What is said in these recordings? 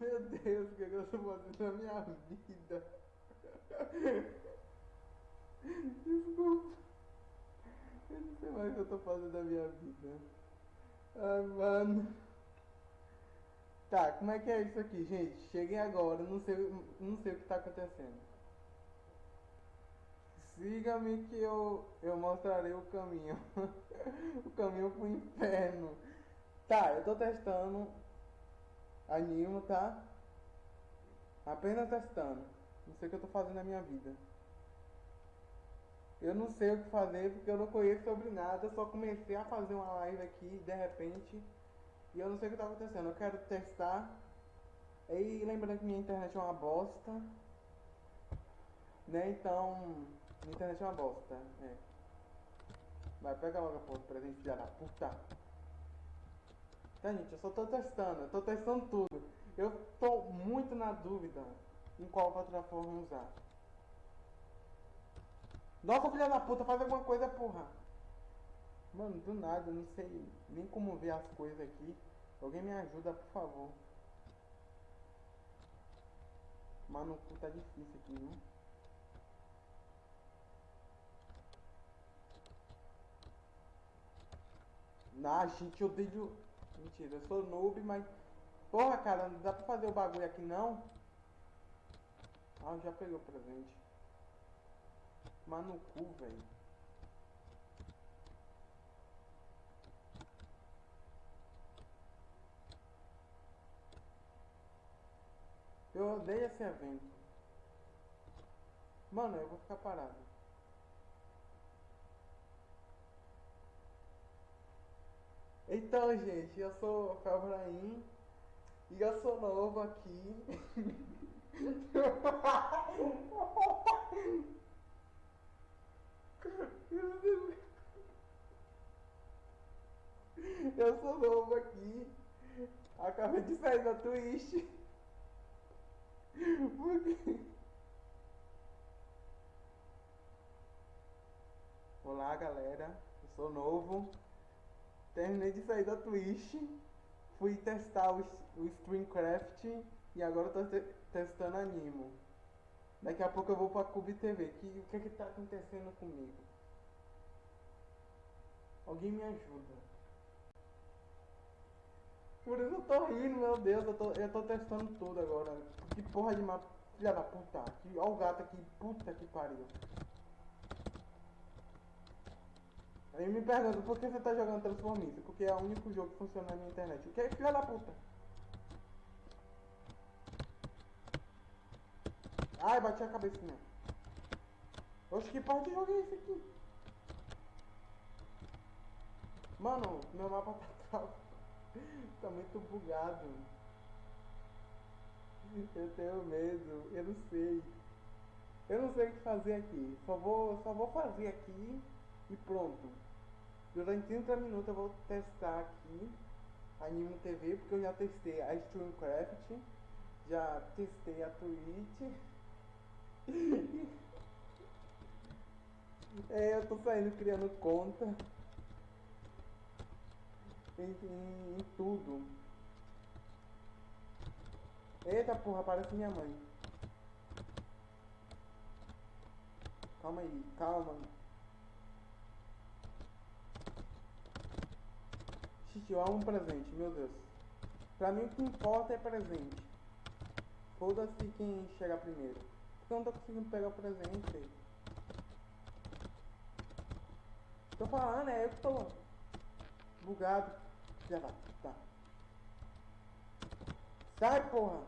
Meu Deus, o que eu estou fazendo na minha vida? Desculpa. Eu não sei mais o que eu tô fazendo da minha vida. Ai, mano. Tá, como é que é isso aqui, gente? Cheguei agora, não sei, não sei o que tá acontecendo. Siga-me que eu, eu mostrarei o caminho. o caminho pro inferno. Tá, eu tô testando. Animo, tá? Apenas testando. Não sei o que eu tô fazendo na minha vida. Eu não sei o que fazer porque eu não conheço sobre nada. Eu só comecei a fazer uma live aqui de repente. E eu não sei o que está acontecendo. Eu quero testar. E lembrando que minha internet é uma bosta. Né? Então. Minha internet é uma bosta. É. Vai, pega logo a gente, filha da puta. Tá, gente, eu só tô testando. Eu tô testando tudo. Eu tô muito na dúvida em qual plataforma usar. Nossa, filha da puta, faz alguma coisa, porra. Mano, do nada, não sei nem como ver as coisas aqui. Alguém me ajuda, por favor. Mano, tá difícil aqui, viu? Na gente, eu odeio... Mentira, eu sou noob, mas... Porra, cara, não dá pra fazer o bagulho aqui, não? Ah, já pegou o presente. Mas no cu, velho. Eu odeio esse evento. Mano, eu vou ficar parado. Então, gente, eu sou o Cabraim e eu sou novo aqui. Eu sou novo aqui. Acabei de sair da Twitch. Porque... Olá galera, eu sou novo. Terminei de sair da Twitch. Fui testar o, o Streamcraft e agora estou te testando Animo. Daqui a pouco eu vou pra Cube TV. Que, o que é que tá acontecendo comigo? Alguém me ajuda. Por isso eu tô rindo, meu Deus, eu tô, eu tô testando tudo agora. Que porra de mapa. Filha da puta. Que, ó o gato aqui, puta que pariu. Aí me pergunta por que você tá jogando Transformista? Porque é o único jogo que funciona na minha internet. O que é filha da puta? Ai, bati a cabecinha. Oxe, que parte de jogo é esse aqui? Mano, meu mapa tá tá muito bugado. Eu tenho medo, eu não sei. Eu não sei o que fazer aqui. Só vou, só vou fazer aqui e pronto. Durante 30 minutos eu vou testar aqui Anime TV, porque eu já testei a Streamcraft, já testei a Twitch. é, eu tô saindo criando conta em, em, em tudo. Eita porra, parece minha mãe. Calma aí, calma. Xixi, eu amo um presente, meu Deus. Pra mim o que importa é presente. Foda-se quem chegar primeiro. Porque eu não tô conseguindo pegar o presente. Tô falando, é eu que tô bugado. Já vai, tá. Sai, porra!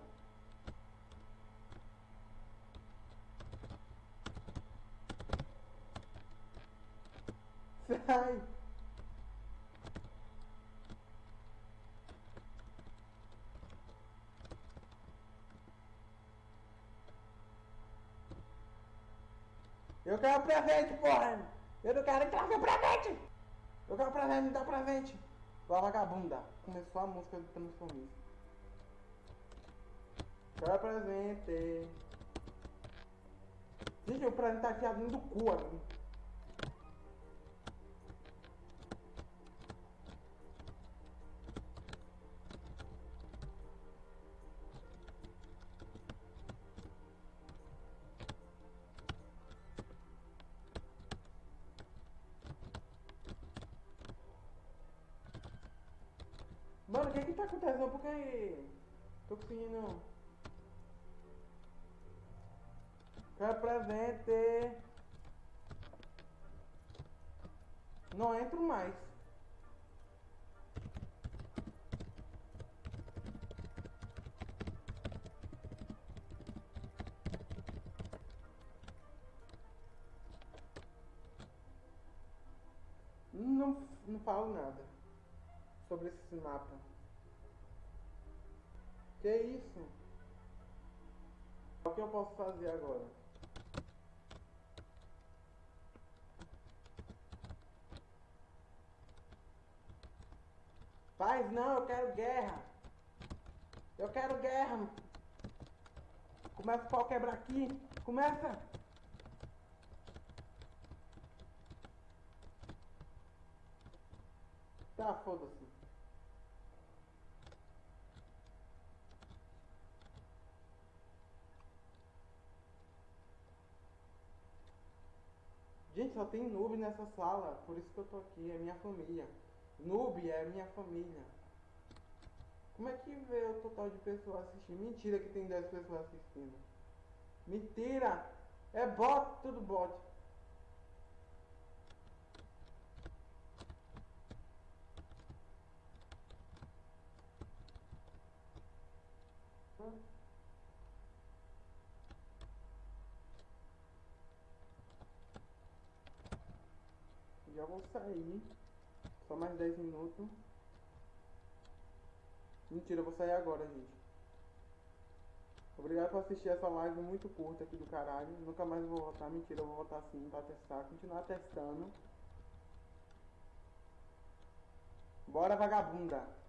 Sai! Quero presente, porra! Eu não quero entrar meu presente! Eu quero presente, me dá presente! Tua vagabunda! Começou a música do transformista. Quero presente! Gente, o presente tá enfiado do cu aqui. Mano, o que que tá acontecendo? Porque tô conseguindo. Quero presente. Não entro mais. Não, não falo nada sobre esse mapa. Que isso? O que eu posso fazer agora? Paz não, eu quero guerra. Eu quero guerra. Começa o pau quebrar aqui. Começa. Tá, foda-se. Só tem noob nessa sala, por isso que eu tô aqui, é minha família. Noob é minha família. Como é que vê o total de pessoas assistindo? Mentira que tem 10 pessoas assistindo. Mentira! É bot, tudo bot. Já vou sair. Só mais 10 minutos. Mentira, eu vou sair agora, gente. Obrigado por assistir essa live muito curta aqui do caralho. Nunca mais vou voltar. Mentira, eu vou voltar sim pra testar. Continuar testando. Bora, vagabunda.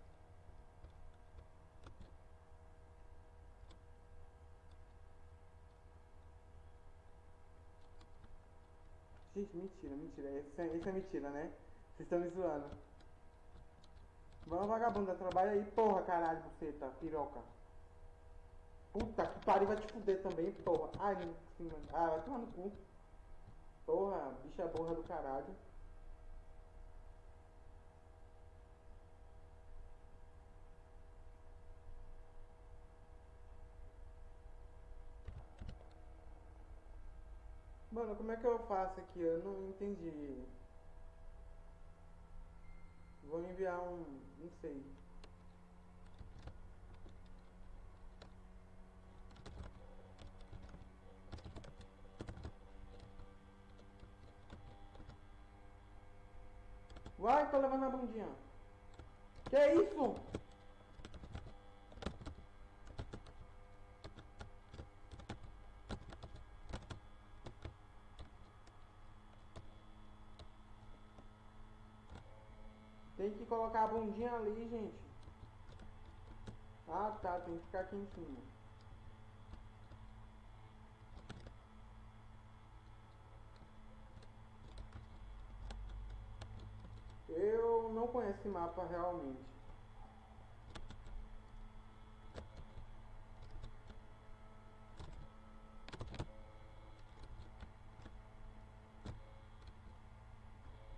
Gente, mentira, mentira. Isso é, isso é mentira, né? Vocês estão me zoando. Vamos, vagabunda, trabalha aí, porra, caralho, tá, piroca. Puta que pariu, vai te fuder também, porra. Ai, não, sim, mano. Ah, vai tomar no cu. Porra, bicha borra do caralho. Mano, como é que eu faço aqui? Eu não entendi. Vou enviar um. não sei. Vai, tô levando a bundinha. Que isso? Tem que colocar a bundinha ali, gente. Ah, tá. Tem que ficar aqui em cima. Eu não conheço esse mapa realmente.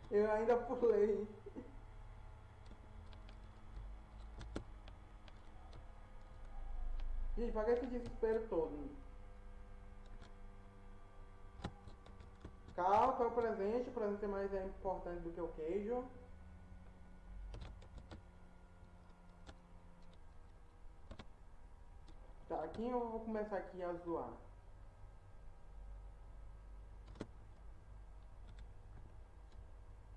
Eu ainda pulei. Gente, paga esse desespero todo. Calma, é o presente? O presente é mais importante do que o queijo. Tá, aqui eu vou começar aqui a zoar.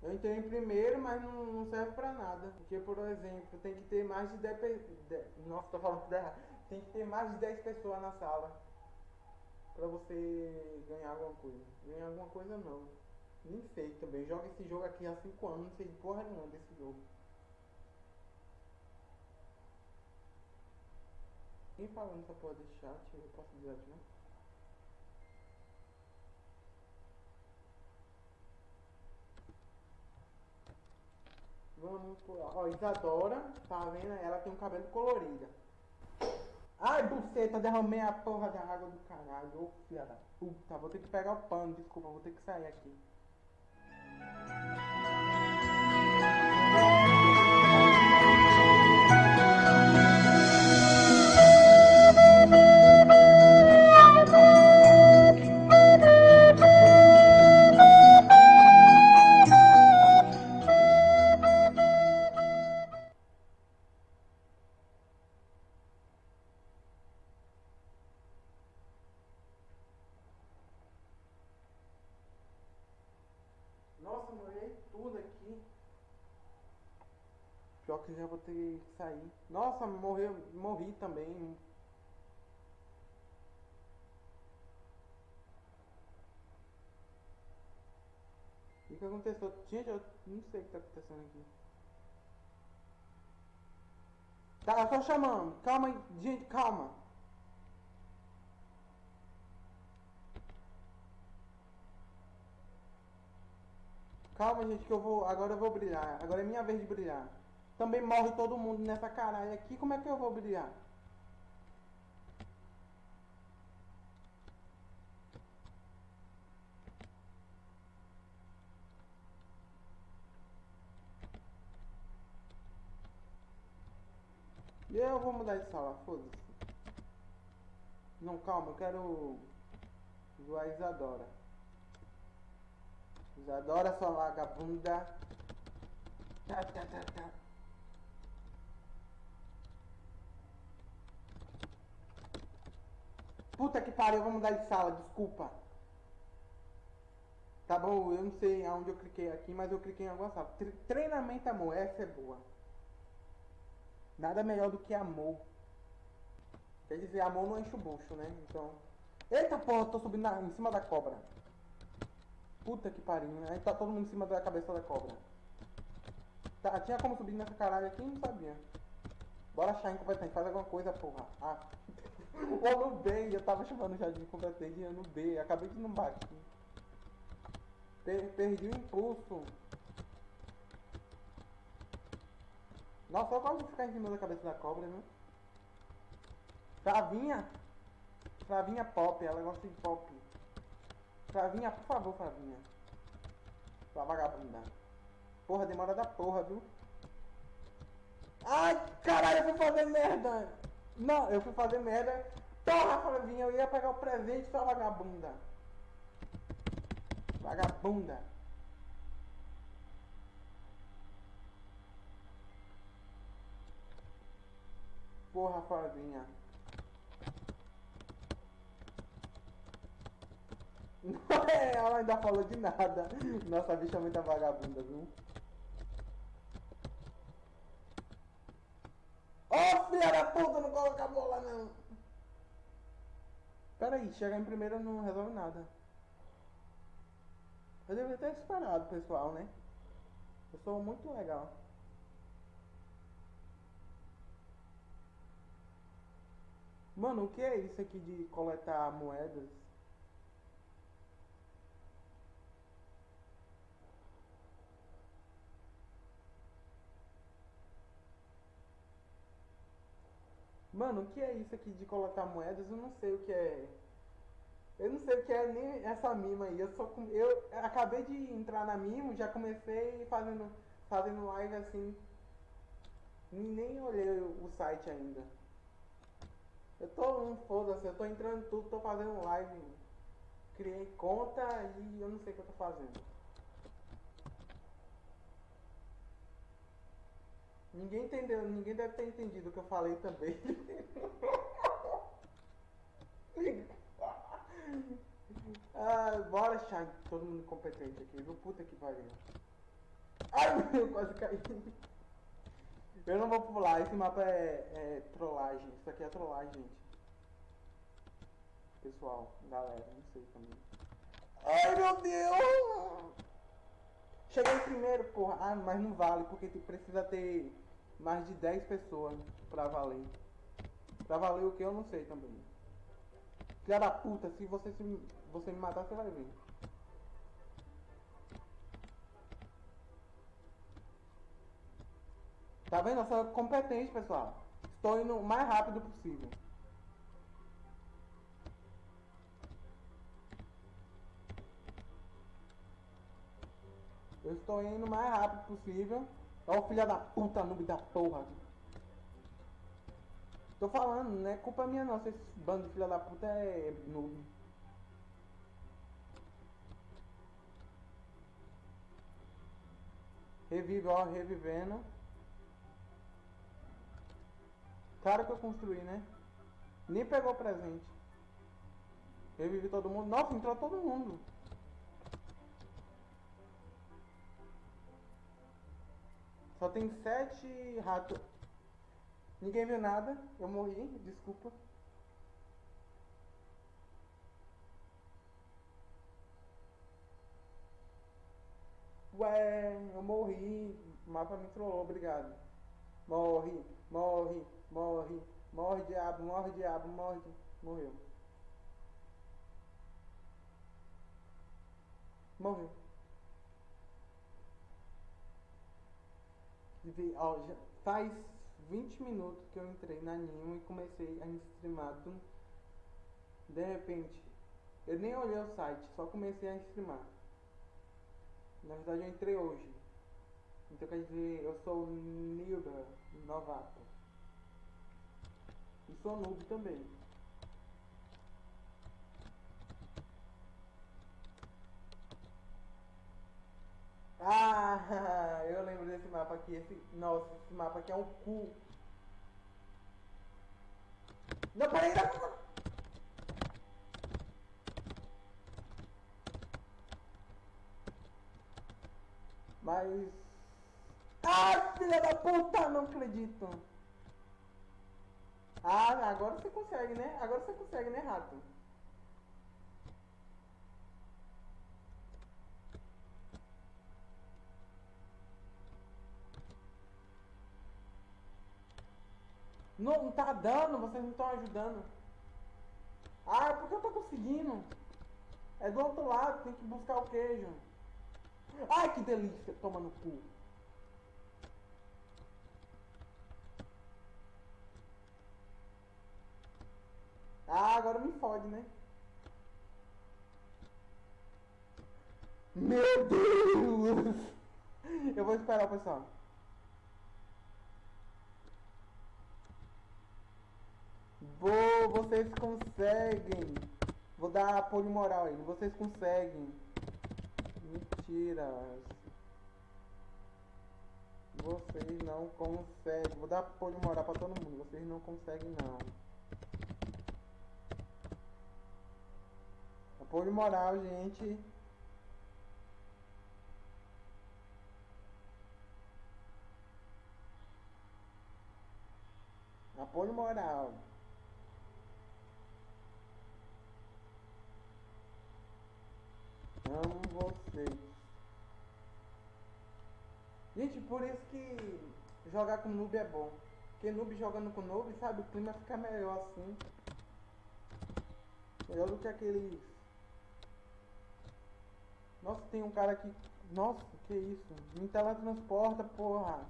Eu entrei em primeiro, mas não, não serve pra nada. Porque, por exemplo, tem que ter mais de 10 pessoas. Nossa, tô falando tudo errado. Tem que ter mais de 10 pessoas na sala. Pra você ganhar alguma coisa. Ganhar alguma coisa não. Nem sei também. Joga esse jogo aqui há 5 anos, não sei de porra nenhuma desse jogo. Quem falando essa porra desse chat, eu posso desativar? Vamos por. Ó, Isadora, tá vendo? Ela tem um cabelo colorido. Ai, buceta, derramei a porra da água do caralho. Ô, filha da puta. Vou ter que pegar o pano, desculpa, vou ter que sair aqui. Já vou ter que sair. Nossa, morreu, morri também. O que aconteceu? Gente, eu não sei o que tá acontecendo aqui. Tá, só chamando. Calma aí, gente, calma. Calma, gente, que eu vou. Agora eu vou brilhar. Agora é minha vez de brilhar. Também morre todo mundo nessa caralho aqui. Como é que eu vou brilhar? Eu vou mudar de sala, foda-se. Não, calma, eu quero zoar Isadora. Isadora, sua vagabunda. Tá, tá, tá, tá. Puta que pariu, vou mudar de sala, desculpa. Tá bom, eu não sei aonde eu cliquei aqui, mas eu cliquei em alguma sala. Tre treinamento amor, essa é boa. Nada melhor do que amor. Quer dizer, amor não enche o bucho, né? Então. Eita porra, tô subindo na, em cima da cobra. Puta que pariu, né? Aí tá todo mundo em cima da cabeça da cobra. Tá, tinha como subir nessa caralho aqui? Não sabia. Bora achar incompetente, faz alguma coisa, porra. Ah. Ô, no B, eu tava chamando já de incompetente, eu no B, acabei de não bater. Per perdi o impulso. Nossa, eu de ficar em cima da cabeça da cobra, né? Flavinha! Flavinha pop, ela gosta de pop. Flavinha, por favor, Flavinha. Sua vagabunda. Porra, demora da porra, viu? Ai, caralho, eu fui fazer merda! Não, eu fui fazer merda. Porra, Flavinha, eu ia pegar o presente, sua vagabunda. Vagabunda. Porra, Flavinha. É, ela ainda falou de nada. Nossa, a bicha é muita vagabunda, viu? Ô oh, filha da puta, não coloca a bola não. Pera aí, chegar em primeiro não resolve nada. Eu deveria ter esperado, pessoal, né? Eu sou muito legal. Mano, o que é isso aqui de coletar moedas? Mano, o que é isso aqui de coletar moedas? Eu não sei o que é. Eu não sei o que é nem essa mima aí. Eu só eu acabei de entrar na mimo, já comecei fazendo fazendo live assim. Nem olhei o site ainda. Eu tô, foda-se, eu tô entrando tudo, tô fazendo live. Criei conta e eu não sei o que eu tô fazendo. Ninguém entendeu, ninguém deve ter entendido o que eu falei também. ah, bora, Shine, todo mundo competente aqui, viu? Puta que pariu. Ai meu, quase caí. Eu não vou pular, esse mapa é, é trollagem. Isso aqui é trollagem, gente. Pessoal, galera, não sei também. Ai meu Deus! Cheguei primeiro, porra. Ah, mas não vale, porque tu precisa ter mais de 10 pessoas pra valer. Pra valer o que eu não sei também. Filha da puta, se você, se você me matar, você vai ver. Tá vendo? Eu sou competente, pessoal. Estou indo o mais rápido possível. Eu estou indo o mais rápido possível. Ó o filho da puta, noob da porra. Tô falando, não é culpa minha não, se esse bando de filha da puta é noob. Revive, ó, revivendo. Claro que eu construí, né? Nem pegou presente. Revivi todo mundo. Nossa, entrou todo mundo. Só tem sete ratos. Ninguém viu nada. Eu morri, desculpa. Ué, eu morri. O mapa me trollou, obrigado. Morre, morre, morre, morre diabo, morre diabo, morre. Morreu. Morreu. Ó, já faz 20 minutos que eu entrei na Ninho e comecei a streamar. De repente, eu nem olhei o site, só comecei a streamar. Na verdade, eu entrei hoje. Então quer dizer, eu sou noob, novato. E sou noob também. Ah, eu lembro desse mapa aqui. Esse, nossa, esse mapa aqui é um cu. Não, peraí, não! Mas... Ah, filha da puta, não acredito. Ah, agora você consegue, né? Agora você consegue, né, rato? Não, tá dando, vocês não estão ajudando. Ah, porque eu tô conseguindo? É do outro lado, tem que buscar o queijo. Ai, que delícia, toma no cu. Ah, agora me fode, né? Meu Deus! Eu vou esperar pessoal. Vou, vocês conseguem. Vou dar apoio moral aí. Vocês conseguem. Mentiras. Vocês não conseguem. Vou dar apoio moral pra todo mundo. Vocês não conseguem não. Apoio moral, gente. Apoio moral. Amo Gente, por isso que jogar com noob é bom. Porque noob jogando com noob, sabe, o clima fica melhor assim. Melhor do que aqueles. Nossa, tem um cara aqui. Nossa, que isso? Me teletransporta, porra.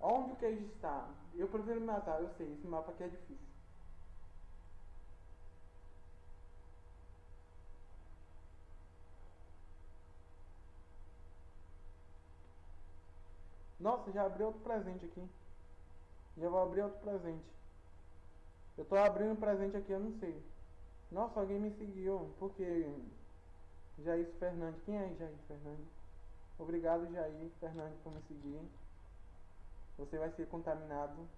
Onde o queijo está? Eu prefiro me matar, eu sei, esse mapa aqui é difícil. Nossa, já abri outro presente aqui. Já vou abrir outro presente. Eu tô abrindo presente aqui, eu não sei. Nossa, alguém me seguiu. Porque Jair Fernandes. Quem é Jair Fernandes? Obrigado, Jair Fernandes, por me seguir. Você vai ser contaminado.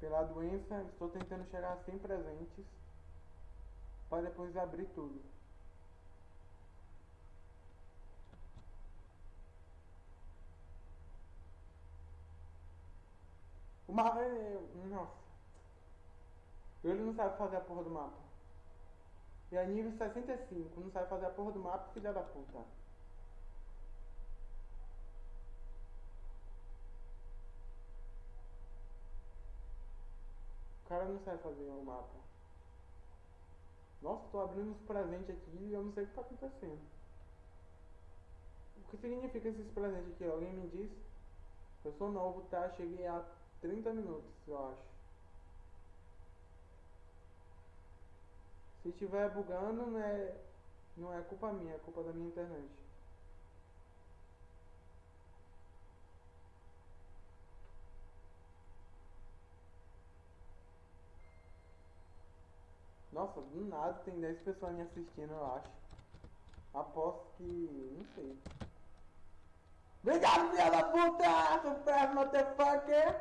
Pela doença, estou tentando chegar a 100 presentes para depois abrir tudo. O mapa. Nossa. Ele não sabe fazer a porra do mapa. E é nível 65, não sabe fazer a porra do mapa, filha da puta. O cara não sabe fazer o mapa. Nossa, tô abrindo os presentes aqui e eu não sei o que tá acontecendo. O que significa esses presentes aqui? Alguém me diz? Eu sou novo, tá? Cheguei há 30 minutos, eu acho. Se estiver bugando, não é, não é culpa minha, é culpa da minha internet. Nossa, do nada tem 10 pessoas me assistindo, eu acho. Aposto que. não sei. Obrigado, filha da puta! Surprise, motherfucker!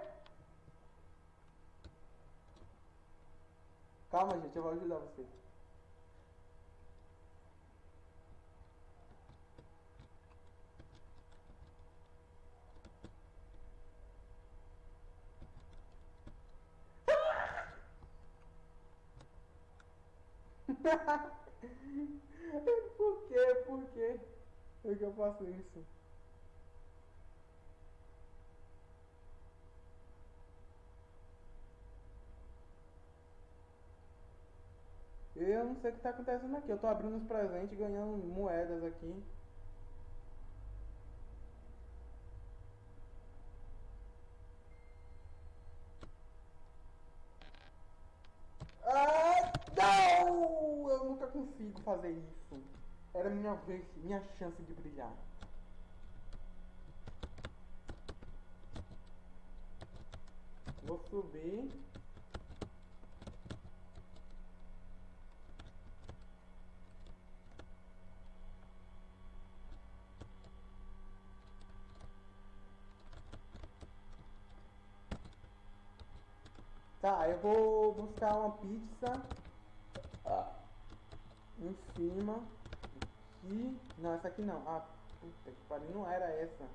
Calma, gente, eu vou ajudar você. Por quê? Por quê? Por que eu faço isso? Eu não sei o que está acontecendo aqui. Eu tô abrindo os presentes ganhando moedas aqui. Ah, não! Eu nunca consigo fazer isso. Era minha vez, minha chance de brilhar. Vou subir. Tá, eu vou buscar uma pizza ah, em cima aqui. Não, essa aqui não. Ah, puta que pariu, não era essa.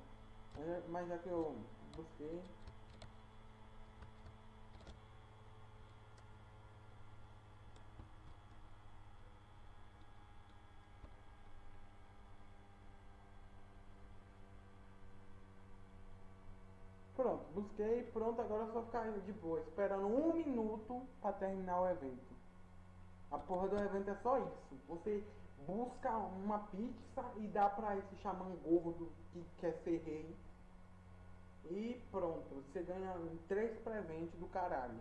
Mas já que eu busquei. Pronto, busquei, pronto, agora é só ficar de boa, esperando um minuto para terminar o evento. A porra do evento é só isso. Você busca uma pizza e dá pra esse xamã gordo que quer ser rei. E pronto, você ganha três presentes do caralho.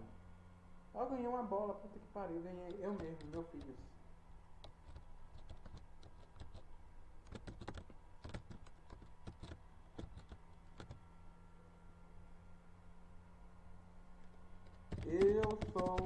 Eu ganhei uma bola, puta que pariu, ganhei eu mesmo, meu filho. Eu sou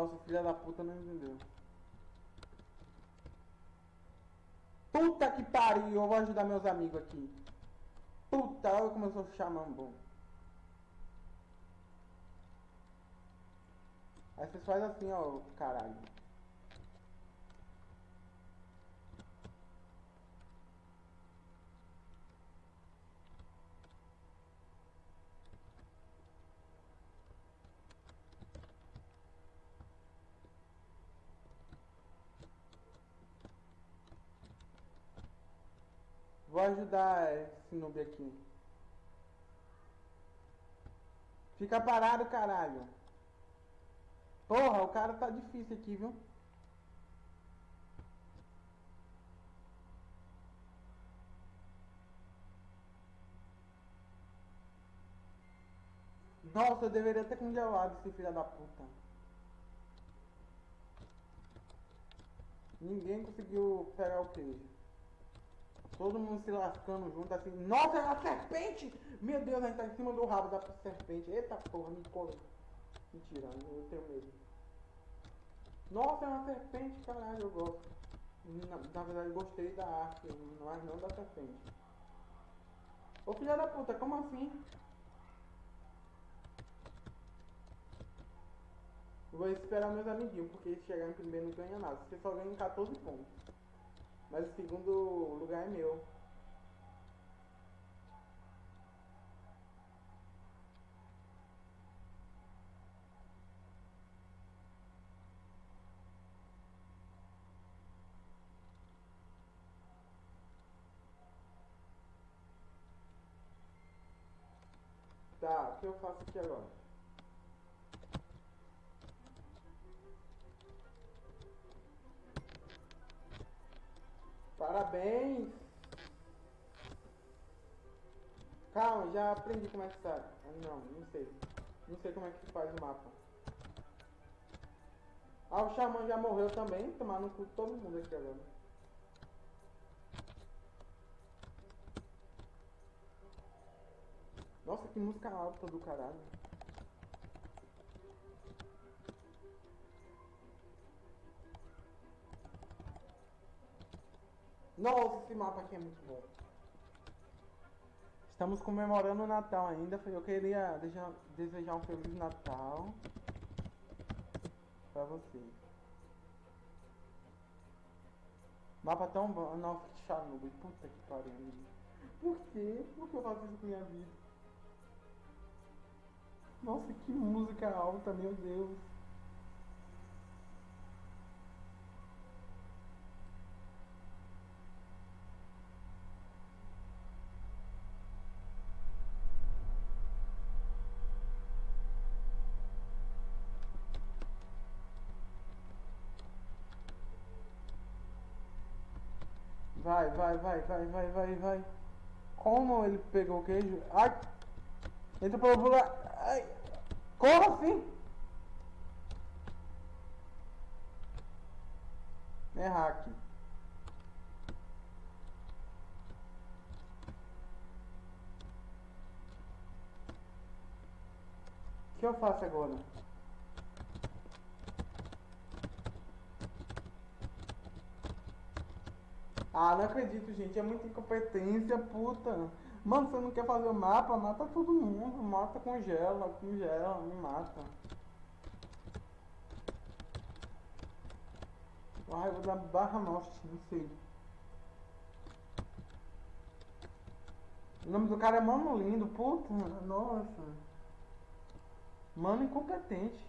Nossa, filha da puta não entendeu. Puta que pariu, eu vou ajudar meus amigos aqui. Puta, olha como eu sou chamambo. Aí vocês fazem assim, ó, caralho. Vou ajudar esse noob aqui. Fica parado, caralho. Porra, o cara tá difícil aqui, viu? Nossa, eu deveria ter congelado esse filho da puta. Ninguém conseguiu pegar o queijo. Todo mundo se lascando junto assim. Nossa, é uma serpente! Meu Deus, a gente tá em cima do rabo da serpente. Eita porra, me colou. Mentira, eu tenho medo. Nossa, é uma serpente, caralho, eu gosto. Na, na verdade, gostei da arte, mas não da serpente. Ô filha da puta, como assim? Vou esperar meus amiguinhos, porque chegar em primeiro não ganha nada. Você só ganha 14 pontos. Mas o segundo lugar é meu. Tá, o que eu faço aqui agora? Parabéns! Calma, já aprendi como é que sai. Ah, não, não sei. Não sei como é que faz o mapa. Ah, o Xamã já morreu também. Tomar no cu todo mundo aqui agora. Nossa, que música alta do caralho. Nossa, esse mapa aqui é muito bom. Estamos comemorando o Natal ainda. Eu queria deixar, desejar um Feliz Natal pra vocês. Mapa tão bom. Nossa, que Chernobyl. Puta que pariu. Por quê? Por que eu faço isso com minha vida? Nossa, que música alta, meu Deus. Vai, vai, vai, vai, vai, vai, vai. Como ele pegou o queijo? Ai! Entra pelo lugar. Ai! Como assim? É hack. O que eu faço agora? Ah, não acredito, gente. É muita incompetência, puta. Mano, você não quer fazer o mapa? Mata todo mundo. Mata, congela, congela, me mata. Ai, vou dar barra norte, não sei. O nome do cara é Mano Lindo, puta. Nossa. Mano incompetente.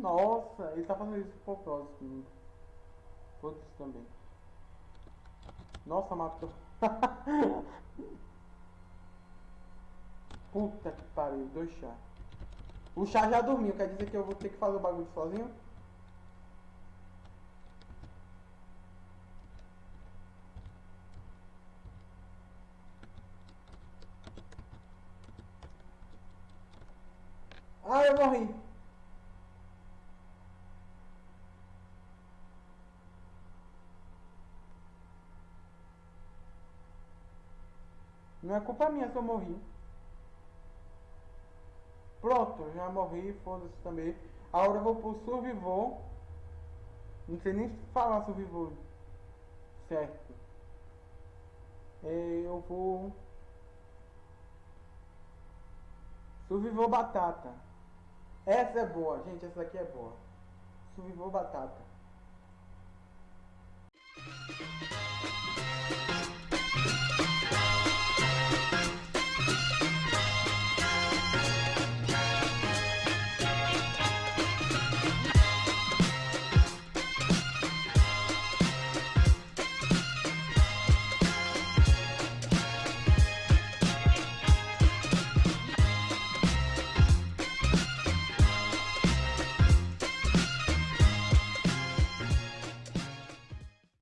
Nossa, ele tá fazendo isso por propósito. Todos também. Nossa, matou. Puta que pariu, dois chá. O chá já dormiu, quer dizer que eu vou ter que fazer o bagulho sozinho? Ah, eu morri. Não é culpa minha se eu morri. Pronto, já morri, foda-se também. Agora eu vou pro survival. Não sei nem falar survival. Certo. É, eu vou. Survival batata. Essa é boa, gente. Essa aqui é boa. Survival batata.